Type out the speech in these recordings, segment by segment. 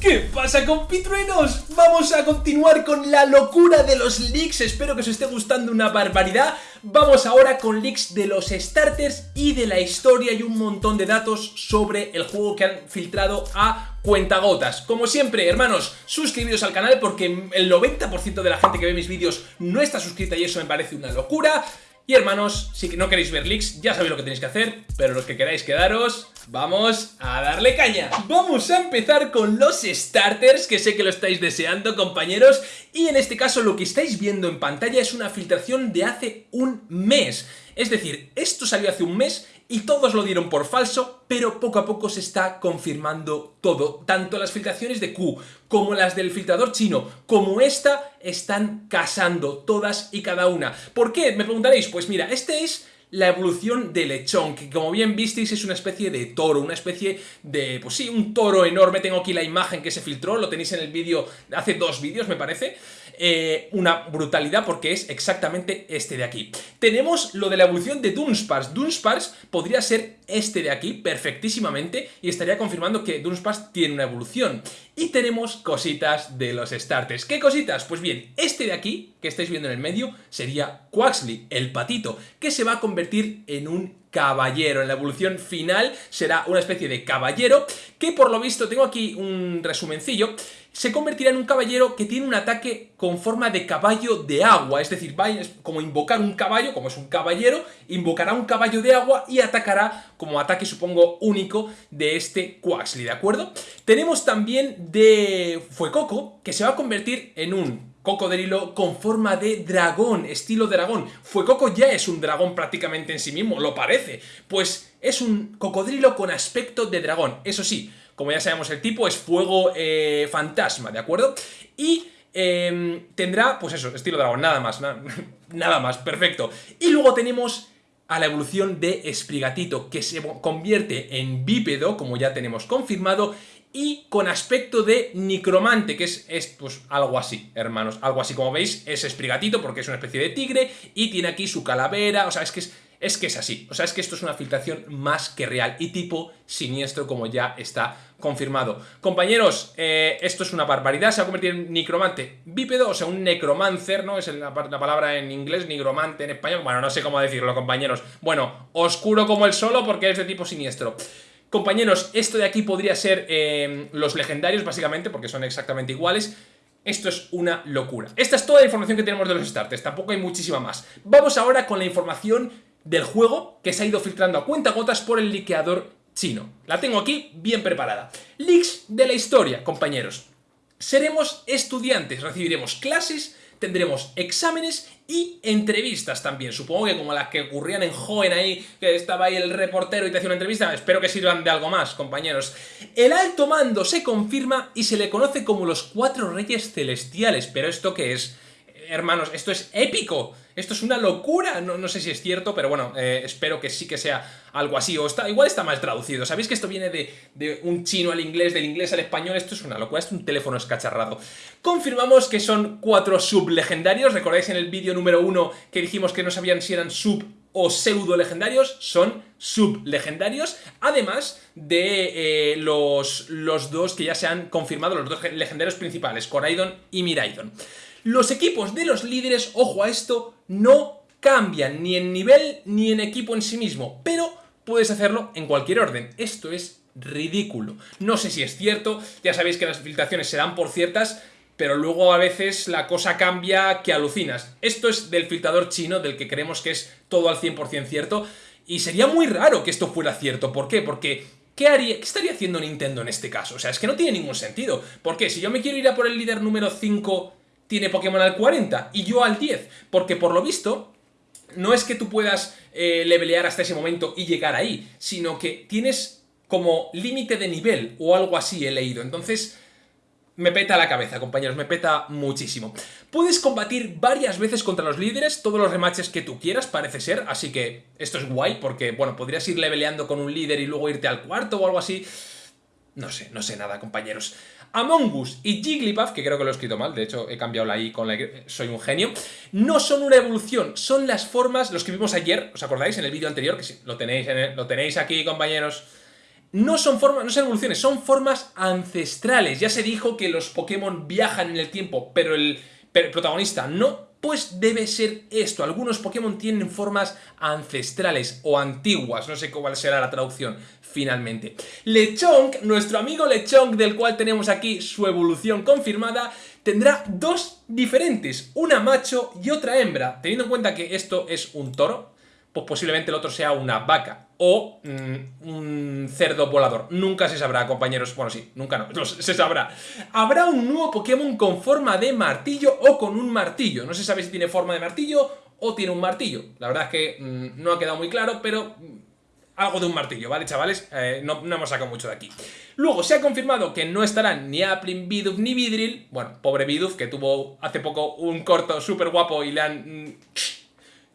¿Qué pasa compitruenos? Vamos a continuar con la locura de los leaks, espero que os esté gustando una barbaridad. Vamos ahora con leaks de los starters y de la historia y un montón de datos sobre el juego que han filtrado a cuentagotas. Como siempre, hermanos, suscribiros al canal porque el 90% de la gente que ve mis vídeos no está suscrita y eso me parece una locura y hermanos, si no queréis ver leaks, ya sabéis lo que tenéis que hacer, pero los que queráis quedaros, vamos a darle caña. Vamos a empezar con los starters, que sé que lo estáis deseando, compañeros, y en este caso lo que estáis viendo en pantalla es una filtración de hace un mes. Es decir, esto salió hace un mes y todos lo dieron por falso, pero poco a poco se está confirmando todo. Tanto las filtraciones de Q, como las del filtrador chino, como esta, están casando todas y cada una. ¿Por qué? Me preguntaréis. Pues mira, este es la evolución de lechón, que como bien visteis es una especie de toro, una especie de, pues sí, un toro enorme, tengo aquí la imagen que se filtró, lo tenéis en el vídeo, hace dos vídeos me parece, eh, una brutalidad porque es exactamente este de aquí. Tenemos lo de la evolución de Dunsparce, Dunsparce podría ser este de aquí perfectísimamente y estaría confirmando que Dunsparce tiene una evolución. Y tenemos cositas de los starters. ¿Qué cositas? Pues bien, este de aquí, que estáis viendo en el medio, sería Quaxley, el patito, que se va a convertir en un caballero. En la evolución final será una especie de caballero que por lo visto, tengo aquí un resumencillo, se convertirá en un caballero que tiene un ataque con forma de caballo de agua, es decir, va a como invocar un caballo, como es un caballero, invocará un caballo de agua y atacará como ataque, supongo, único de este Quaxley, ¿de acuerdo? Tenemos también de Fuecoco, que se va a convertir en un cocodrilo con forma de dragón, estilo dragón. Fuecoco ya es un dragón prácticamente en sí mismo, lo parece. Pues es un cocodrilo con aspecto de dragón. Eso sí, como ya sabemos el tipo es fuego eh, fantasma, ¿de acuerdo? Y em, tendrá, pues eso, estilo dragón, nada más, nada más, perfecto. Y luego tenemos a la evolución de Esprigatito, que se convierte en bípedo, como ya tenemos confirmado, y con aspecto de Nicromante, que es, es, pues algo así, hermanos, algo así como veis, es Esprigatito porque es una especie de tigre y tiene aquí su calavera, o sea, es que es, es que es así, o sea, es que esto es una filtración más que real y tipo siniestro como ya está confirmado. Compañeros, eh, esto es una barbaridad, se va a convertir en Nicromante bípedo, o sea, un necromancer, ¿no? Es la, la palabra en inglés, nigromante en español, bueno, no sé cómo decirlo, compañeros. Bueno, oscuro como el solo porque es de tipo siniestro. Compañeros, esto de aquí podría ser eh, los legendarios, básicamente, porque son exactamente iguales. Esto es una locura. Esta es toda la información que tenemos de los starters, tampoco hay muchísima más. Vamos ahora con la información del juego que se ha ido filtrando a cuenta gotas por el liqueador chino. La tengo aquí bien preparada. Leaks de la historia, compañeros. Seremos estudiantes, recibiremos clases tendremos exámenes y entrevistas también. Supongo que como las que ocurrían en Joven ahí, que estaba ahí el reportero y te hacía una entrevista, espero que sirvan de algo más, compañeros. El alto mando se confirma y se le conoce como los Cuatro Reyes Celestiales, pero ¿esto qué es? Hermanos, esto es épico, esto es una locura, no, no sé si es cierto, pero bueno, eh, espero que sí que sea algo así, o está, igual está mal traducido, ¿sabéis que esto viene de, un chino al inglés, del inglés al español? Esto es una locura, es un teléfono escacharrado. Confirmamos que son cuatro sublegendarios, recordáis en el vídeo número uno que dijimos que no sabían si eran sub o pseudo legendarios, son sublegendarios, además de eh, los, los dos que ya se han confirmado, los dos legendarios principales, Coraidon y Miraidon. Los equipos de los líderes, ojo a esto, no cambian ni en nivel ni en equipo en sí mismo, pero puedes hacerlo en cualquier orden. Esto es ridículo. No sé si es cierto, ya sabéis que las filtraciones se dan por ciertas, pero luego a veces la cosa cambia que alucinas. Esto es del filtrador chino, del que creemos que es todo al 100% cierto, y sería muy raro que esto fuera cierto. ¿Por qué? Porque ¿Qué, haría, ¿Qué estaría haciendo Nintendo en este caso? O sea, es que no tiene ningún sentido. ¿Por qué? Si yo me quiero ir a por el líder número 5 tiene Pokémon al 40 y yo al 10, porque por lo visto no es que tú puedas eh, levelear hasta ese momento y llegar ahí, sino que tienes como límite de nivel o algo así he leído, entonces me peta la cabeza, compañeros, me peta muchísimo. Puedes combatir varias veces contra los líderes, todos los rematches que tú quieras, parece ser, así que esto es guay, porque, bueno, podrías ir leveleando con un líder y luego irte al cuarto o algo así. No sé, no sé nada, compañeros. Among Us y Jigglypuff, que creo que lo he escrito mal, de hecho he cambiado la I con la I, soy un genio, no son una evolución, son las formas, los que vimos ayer, ¿os acordáis en el vídeo anterior? Que lo tenéis, lo tenéis aquí, compañeros. no son formas, no son evoluciones, son formas ancestrales. Ya se dijo que los Pokémon viajan en el tiempo, pero el, protagonista no. Pues debe ser esto. Algunos Pokémon tienen formas ancestrales o antiguas. No sé cuál será la traducción finalmente. Lechonk, nuestro amigo Lechonk, del cual tenemos aquí su evolución confirmada, tendrá dos diferentes, una macho y otra hembra. Teniendo en cuenta que esto es un toro, pues posiblemente el otro sea una vaca o mm, un cerdo volador. Nunca se sabrá, compañeros. Bueno, sí, nunca no, se sabrá. Habrá un nuevo Pokémon con forma de martillo o con un martillo. No se sabe si tiene forma de martillo o tiene un martillo. La verdad es que mm, no ha quedado muy claro, pero mm, algo de un martillo, ¿vale, chavales? Eh, no, hemos sacado mucho de aquí. Luego, se ha confirmado que no estarán ni Aplin, Bidoof ni Vidril. Bueno, pobre Bidoof, que tuvo hace poco un corto súper guapo y le han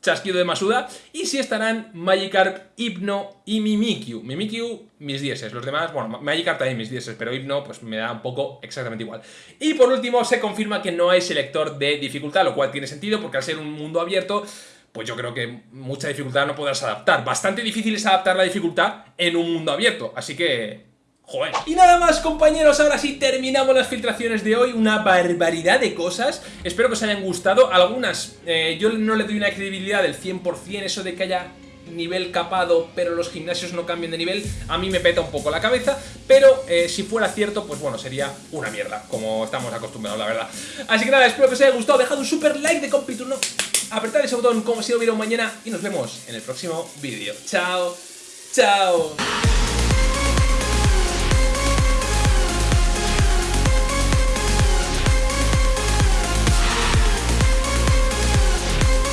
chasquido de Masuda. Y si estarán Magikarp, Hypno y Mimikyu. Mimikyu, mis dieces. Los demás, bueno, Magikarp también mis dieces, pero Hypno pues me da un poco exactamente igual. Y por último, se confirma que no hay selector de dificultad, lo cual tiene sentido porque al ser un mundo abierto pues yo creo que mucha dificultad no podrás adaptar. Bastante difícil es adaptar la dificultad en un mundo abierto, así que Joder. Y nada más compañeros, ahora sí terminamos las filtraciones de hoy, una barbaridad de cosas, espero que os hayan gustado, algunas eh, yo no le doy una credibilidad del 100%, eso de que haya nivel capado pero los gimnasios no cambien de nivel, a mí me peta un poco la cabeza, pero eh, si fuera cierto, pues bueno, sería una mierda, como estamos acostumbrados, la verdad. Así que nada, espero que os haya gustado, dejad un super like de Compiturno, apretad ese botón como si lo hubiera mañana y nos vemos en el próximo vídeo. Chao, chao.